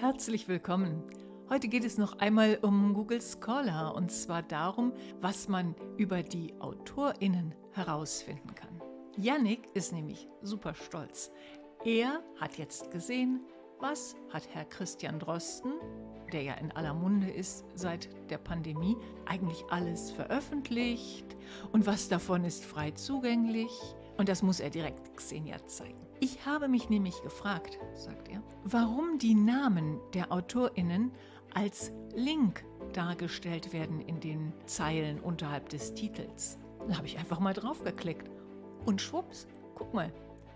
Herzlich willkommen. Heute geht es noch einmal um Google Scholar und zwar darum, was man über die AutorInnen herausfinden kann. Yannick ist nämlich super stolz. Er hat jetzt gesehen, was hat Herr Christian Drosten, der ja in aller Munde ist seit der Pandemie, eigentlich alles veröffentlicht und was davon ist frei zugänglich und das muss er direkt Xenia zeigen. Ich habe mich nämlich gefragt, sagt er, warum die Namen der AutorInnen als Link dargestellt werden in den Zeilen unterhalb des Titels. Da habe ich einfach mal draufgeklickt. Und schwupps, guck mal,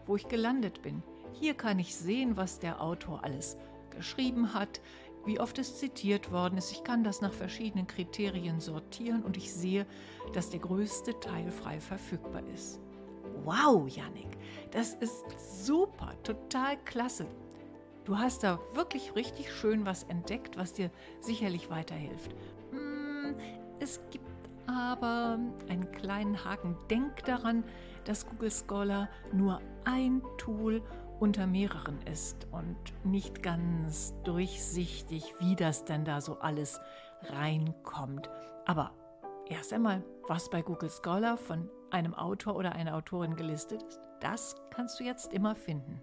wo ich gelandet bin. Hier kann ich sehen, was der Autor alles geschrieben hat, wie oft es zitiert worden ist. Ich kann das nach verschiedenen Kriterien sortieren und ich sehe, dass der größte Teil frei verfügbar ist. Wow, Yannick, das ist super, total klasse. Du hast da wirklich richtig schön was entdeckt, was dir sicherlich weiterhilft. Hm, es gibt aber einen kleinen Haken. Denk daran, dass Google Scholar nur ein Tool unter mehreren ist und nicht ganz durchsichtig, wie das denn da so alles reinkommt. Aber erst einmal, was bei Google Scholar von einem Autor oder einer Autorin gelistet ist, das kannst du jetzt immer finden.